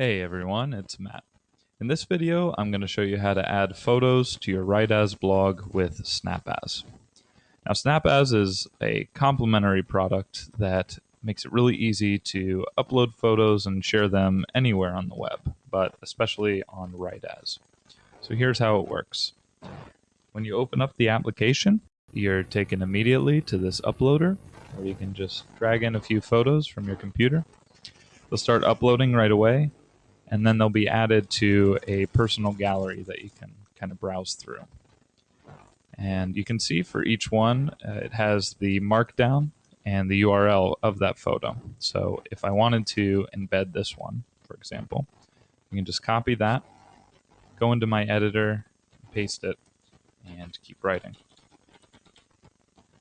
Hey everyone, it's Matt. In this video, I'm going to show you how to add photos to your Write.as blog with Snap.as. Now Snap.as is a complementary product that makes it really easy to upload photos and share them anywhere on the web, but especially on Write.as. So here's how it works. When you open up the application, you're taken immediately to this uploader where you can just drag in a few photos from your computer. They'll start uploading right away, and then they'll be added to a personal gallery that you can kind of browse through. And you can see for each one, uh, it has the markdown and the URL of that photo. So if I wanted to embed this one, for example, you can just copy that, go into my editor, paste it, and keep writing.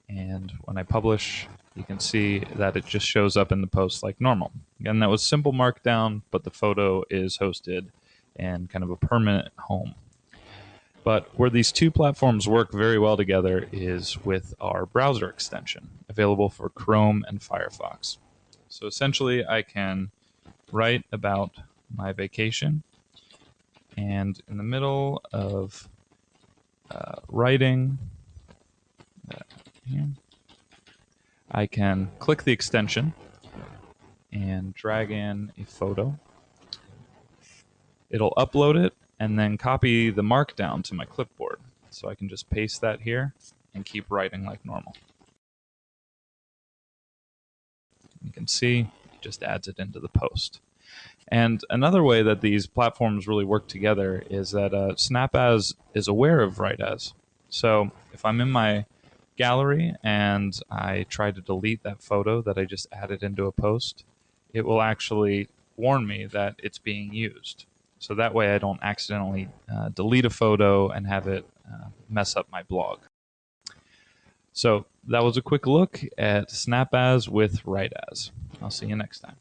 And when I publish, you can see that it just shows up in the post like normal. Again, that was simple markdown, but the photo is hosted in kind of a permanent home. But where these two platforms work very well together is with our browser extension, available for Chrome and Firefox. So essentially, I can write about my vacation, and in the middle of uh, writing, uh, I can click the extension and drag in a photo. It'll upload it and then copy the markdown to my clipboard. So I can just paste that here and keep writing like normal. You can see it just adds it into the post. And another way that these platforms really work together is that uh, Snap.as is aware of Write.as. So if I'm in my gallery and I try to delete that photo that I just added into a post, it will actually warn me that it's being used. So that way I don't accidentally uh, delete a photo and have it uh, mess up my blog. So that was a quick look at Snap.as with Write.as. I'll see you next time.